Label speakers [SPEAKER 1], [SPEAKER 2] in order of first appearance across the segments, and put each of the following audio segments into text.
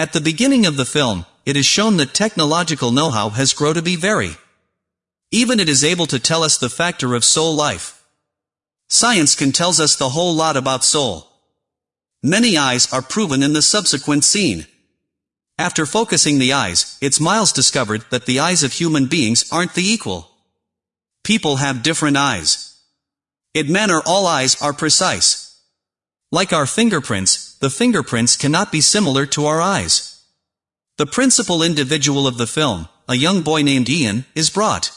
[SPEAKER 1] At the beginning of the film, it is shown that technological know-how has grown to be very. Even it is able to tell us the factor of soul life. Science can tells us the whole lot about soul. Many eyes are proven in the subsequent scene. After focusing the eyes, it's Miles discovered that the eyes of human beings aren't the equal. People have different eyes. It manner all eyes are precise. Like our fingerprints, the fingerprints cannot be similar to our eyes. The principal individual of the film, a young boy named Ian, is brought.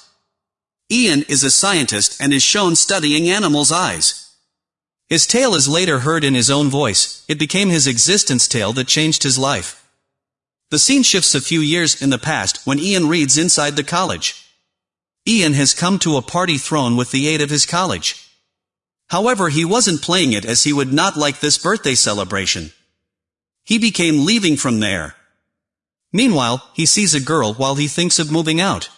[SPEAKER 1] Ian is a scientist and is shown studying animals' eyes. His tale is later heard in his own voice, it became his existence tale that changed his life. The scene shifts a few years in the past when Ian reads inside the college. Ian has come to a party thrown with the aid of his college. However he wasn't playing it as he would not like this birthday celebration. He became leaving from there. Meanwhile, he sees a girl while he thinks of moving out.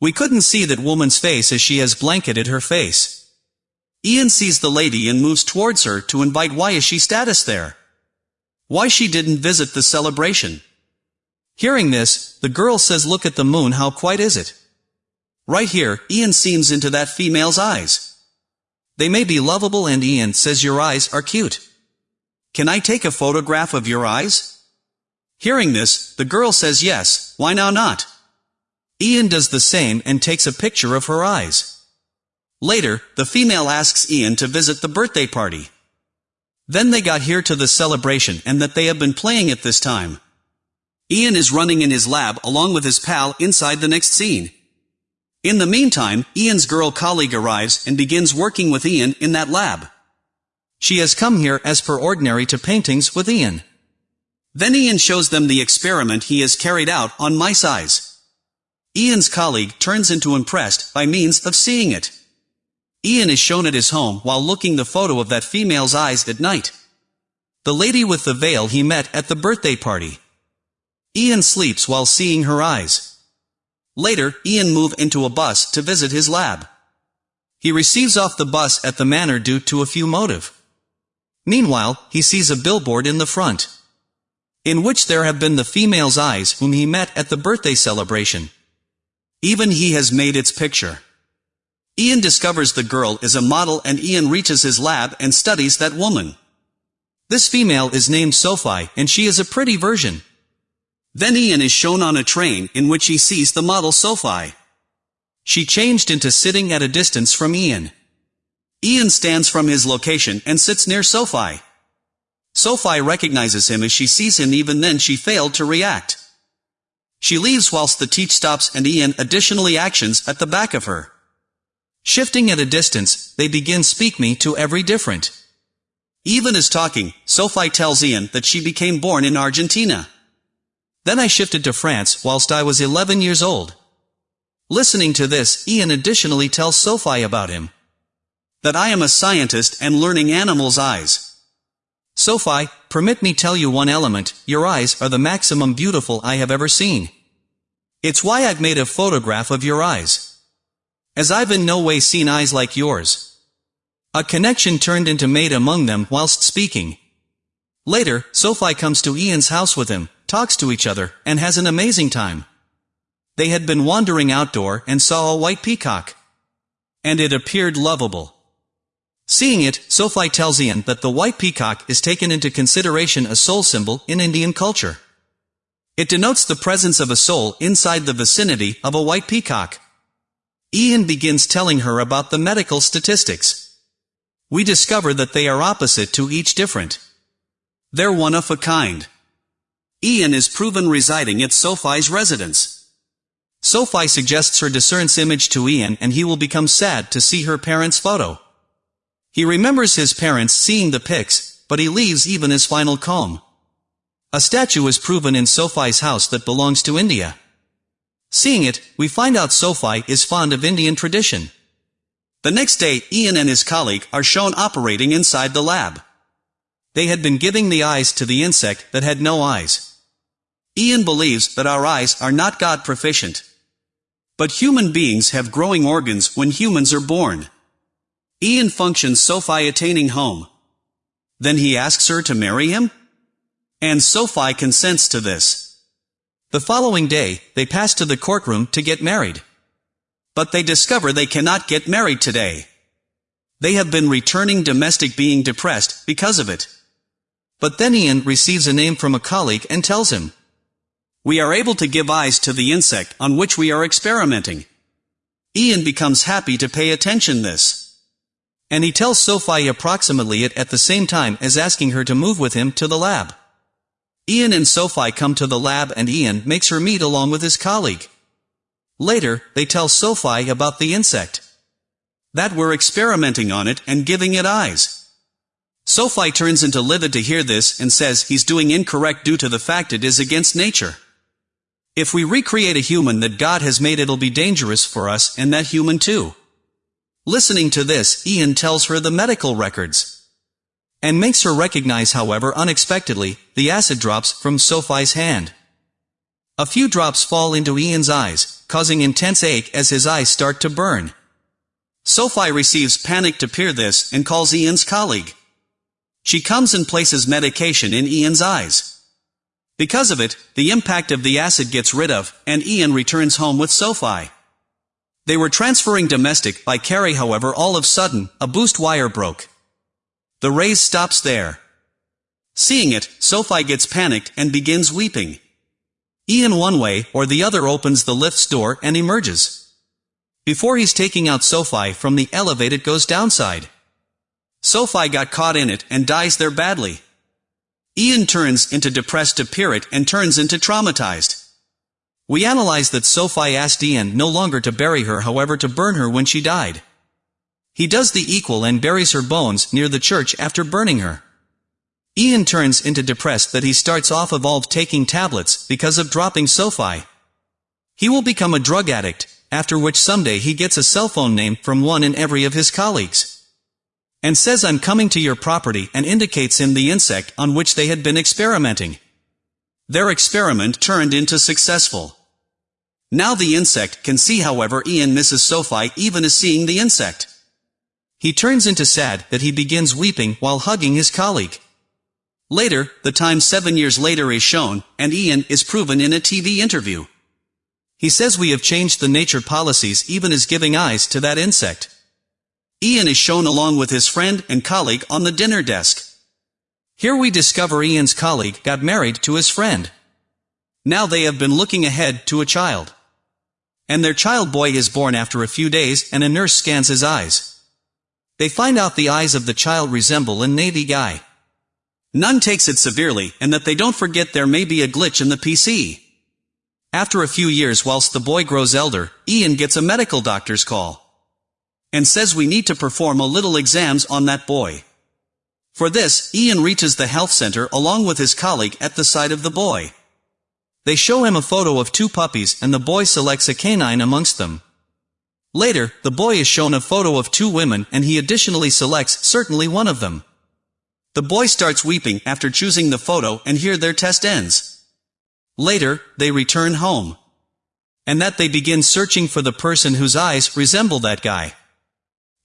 [SPEAKER 1] We couldn't see that woman's face as she has blanketed her face. Ian sees the lady and moves towards her to invite why is she status there. Why she didn't visit the celebration. Hearing this, the girl says look at the moon how quite is it. Right here, Ian seems into that female's eyes. They may be lovable and Ian says your eyes are cute. Can I take a photograph of your eyes? Hearing this, the girl says yes, why now not? Ian does the same and takes a picture of her eyes. Later, the female asks Ian to visit the birthday party. Then they got here to the celebration and that they have been playing it this time. Ian is running in his lab along with his pal inside the next scene. In the meantime, Ian's girl colleague arrives and begins working with Ian in that lab. She has come here as per ordinary to paintings with Ian. Then Ian shows them the experiment he has carried out on mice eyes. Ian's colleague turns into impressed by means of seeing it. Ian is shown at his home while looking the photo of that female's eyes at night. The lady with the veil he met at the birthday party. Ian sleeps while seeing her eyes. Later, Ian move into a bus to visit his lab. He receives off the bus at the manor due to a few motive. Meanwhile, he sees a billboard in the front. In which there have been the female's eyes whom he met at the birthday celebration. Even he has made its picture. Ian discovers the girl is a model and Ian reaches his lab and studies that woman. This female is named Sophie and she is a pretty version. Then Ian is shown on a train in which he sees the model Sophie. She changed into sitting at a distance from Ian. Ian stands from his location and sits near Sophie. Sophie recognizes him as she sees him even then she failed to react. She leaves whilst the teach stops and Ian additionally actions at the back of her. Shifting at a distance, they begin speak me to every different. Even as talking, Sophie tells Ian that she became born in Argentina. Then I shifted to France whilst I was 11 years old. Listening to this, Ian additionally tells Sophie about him. That I am a scientist and learning animals' eyes. Sophie, permit me tell you one element, your eyes are the maximum beautiful I have ever seen. It's why I've made a photograph of your eyes. As I've in no way seen eyes like yours. A connection turned into made among them whilst speaking. Later, Sophie comes to Ian's house with him, talks to each other, and has an amazing time. They had been wandering outdoor and saw a white peacock. And it appeared lovable. Seeing it, Sophie tells Ian that the white peacock is taken into consideration a soul symbol in Indian culture. It denotes the presence of a soul inside the vicinity of a white peacock. Ian begins telling her about the medical statistics. We discover that they are opposite to each different. They're one of a kind. Ian is proven residing at Sophie's residence. Sophie suggests her discerns image to Ian and he will become sad to see her parents' photo. He remembers his parents seeing the pics, but he leaves even his final calm. A statue is proven in Sophie's house that belongs to India. Seeing it, we find out Sophie is fond of Indian tradition. The next day, Ian and his colleague are shown operating inside the lab. They had been giving the eyes to the insect that had no eyes. Ian believes that our eyes are not God proficient. But human beings have growing organs when humans are born. Ian functions Sophie attaining home. Then he asks her to marry him? And Sophie consents to this. The following day, they pass to the courtroom to get married. But they discover they cannot get married today. They have been returning domestic being depressed because of it. But then Ian receives a name from a colleague and tells him, We are able to give eyes to the insect on which we are experimenting. Ian becomes happy to pay attention this. And he tells Sophie approximately it at the same time as asking her to move with him to the lab. Ian and Sophie come to the lab and Ian makes her meet along with his colleague. Later, they tell Sophie about the insect. That we're experimenting on it and giving it eyes. Sophie turns into livid to hear this and says he's doing incorrect due to the fact it is against nature. If we recreate a human that God has made it'll be dangerous for us and that human too. Listening to this, Ian tells her the medical records. And makes her recognize however unexpectedly, the acid drops from Sophie's hand. A few drops fall into Ian's eyes, causing intense ache as his eyes start to burn. Sophie receives panic to peer this and calls Ian's colleague. She comes and places medication in Ian's eyes. Because of it, the impact of the acid gets rid of, and Ian returns home with Sophie. They were transferring domestic by Carrie however all of sudden, a boost wire broke. The raise stops there. Seeing it, Sophie gets panicked and begins weeping. Ian one way or the other opens the lift's door and emerges. Before he's taking out Sophie from the elevator goes downside. Sophie got caught in it and dies there badly. Ian turns into depressed to Pirate and turns into traumatized. We analyze that Sophie asked Ian no longer to bury her however to burn her when she died. He does the equal and buries her bones near the church after burning her. Ian turns into depressed that he starts off evolved taking tablets because of dropping Sophie. He will become a drug addict, after which someday he gets a cell phone name from one in every of his colleagues and says I'm coming to your property and indicates him the insect on which they had been experimenting. Their experiment turned into successful. Now the insect can see however Ian misses Sophie even as seeing the insect. He turns into sad that he begins weeping while hugging his colleague. Later, the time seven years later is shown, and Ian is proven in a TV interview. He says we have changed the nature policies even as giving eyes to that insect. Ian is shown along with his friend and colleague on the dinner desk. Here we discover Ian's colleague got married to his friend. Now they have been looking ahead to a child. And their child boy is born after a few days and a nurse scans his eyes. They find out the eyes of the child resemble a Navy guy. None takes it severely and that they don't forget there may be a glitch in the PC. After a few years whilst the boy grows elder, Ian gets a medical doctor's call and says we need to perform a little exams on that boy. For this, Ian reaches the health center along with his colleague at the side of the boy. They show him a photo of two puppies and the boy selects a canine amongst them. Later, the boy is shown a photo of two women and he additionally selects certainly one of them. The boy starts weeping after choosing the photo and here their test ends. Later, they return home. And that they begin searching for the person whose eyes resemble that guy.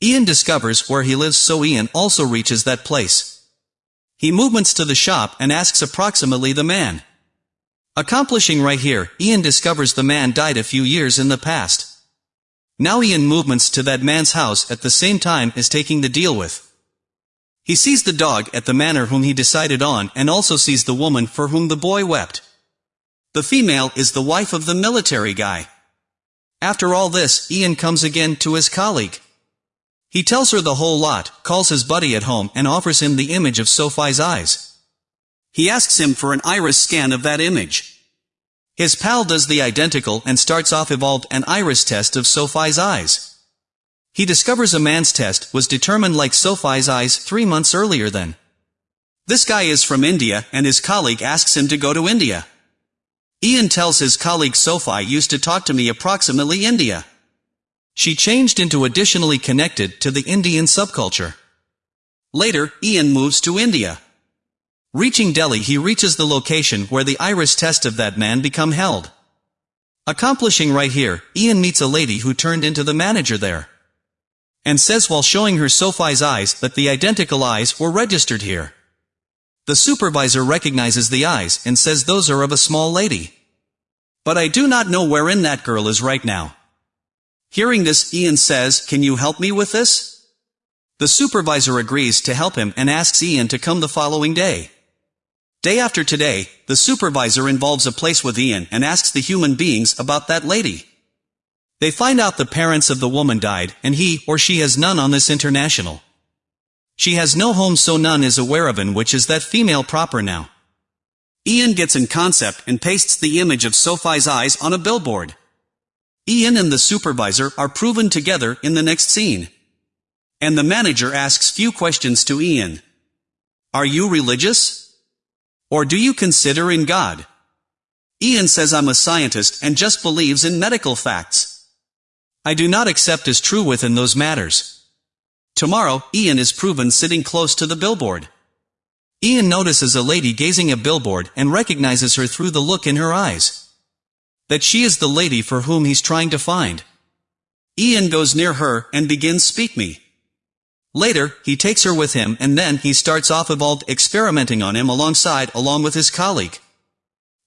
[SPEAKER 1] Ian discovers where he lives so Ian also reaches that place. He movements to the shop and asks approximately the man. Accomplishing right here, Ian discovers the man died a few years in the past. Now Ian movements to that man's house at the same time as taking the deal with. He sees the dog at the manor whom he decided on and also sees the woman for whom the boy wept. The female is the wife of the military guy. After all this, Ian comes again to his colleague. He tells her the whole lot, calls his buddy at home and offers him the image of Sophie's eyes. He asks him for an iris scan of that image. His pal does the identical and starts off evolved an iris test of Sophie's eyes. He discovers a man's test was determined like Sophie's eyes three months earlier than. This guy is from India and his colleague asks him to go to India. Ian tells his colleague Sophie used to talk to me approximately India. She changed into additionally connected to the Indian subculture. Later, Ian moves to India. Reaching Delhi he reaches the location where the iris test of that man become held. Accomplishing right here, Ian meets a lady who turned into the manager there. And says while showing her Sophie's eyes that the identical eyes were registered here. The supervisor recognizes the eyes and says those are of a small lady. But I do not know wherein that girl is right now. Hearing this, Ian says, Can you help me with this? The supervisor agrees to help him and asks Ian to come the following day. Day after today, the supervisor involves a place with Ian and asks the human beings about that lady. They find out the parents of the woman died, and he or she has none on this international. She has no home so none is aware of in which is that female proper now. Ian gets in concept and pastes the image of Sophie's eyes on a billboard. Ian and the supervisor are proven together in the next scene. And the manager asks few questions to Ian. Are you religious? Or do you consider in God? Ian says I'm a scientist and just believes in medical facts. I do not accept as true within those matters. Tomorrow, Ian is proven sitting close to the billboard. Ian notices a lady gazing at billboard and recognizes her through the look in her eyes. That she is the lady for whom he's trying to find. Ian goes near her and begins speak me. Later, he takes her with him and then he starts off evolved experimenting on him alongside along with his colleague.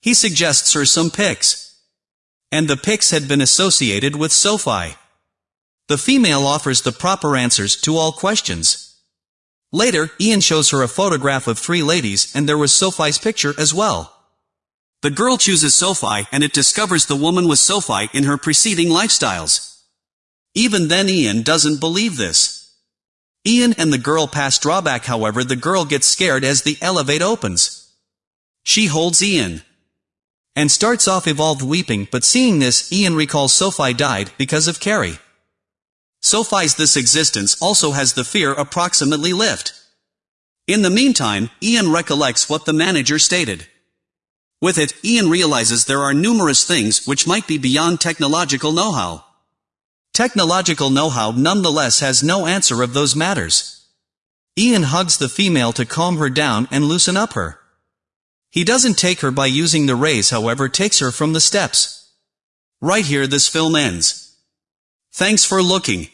[SPEAKER 1] He suggests her some pics. And the pics had been associated with Sophie. The female offers the proper answers to all questions. Later, Ian shows her a photograph of three ladies and there was Sophie's picture as well. The girl chooses Sophie and it discovers the woman was Sophie in her preceding lifestyles. Even then Ian doesn't believe this. Ian and the girl pass drawback however the girl gets scared as the elevate opens. She holds Ian. And starts off evolved weeping but seeing this Ian recalls Sophie died because of Carrie. Sophie's this existence also has the fear approximately lift. In the meantime, Ian recollects what the manager stated. With it, Ian realizes there are numerous things which might be beyond technological know-how. Technological know-how nonetheless has no answer of those matters. Ian hugs the female to calm her down and loosen up her. He doesn't take her by using the rays however takes her from the steps. Right here this film ends. Thanks for looking.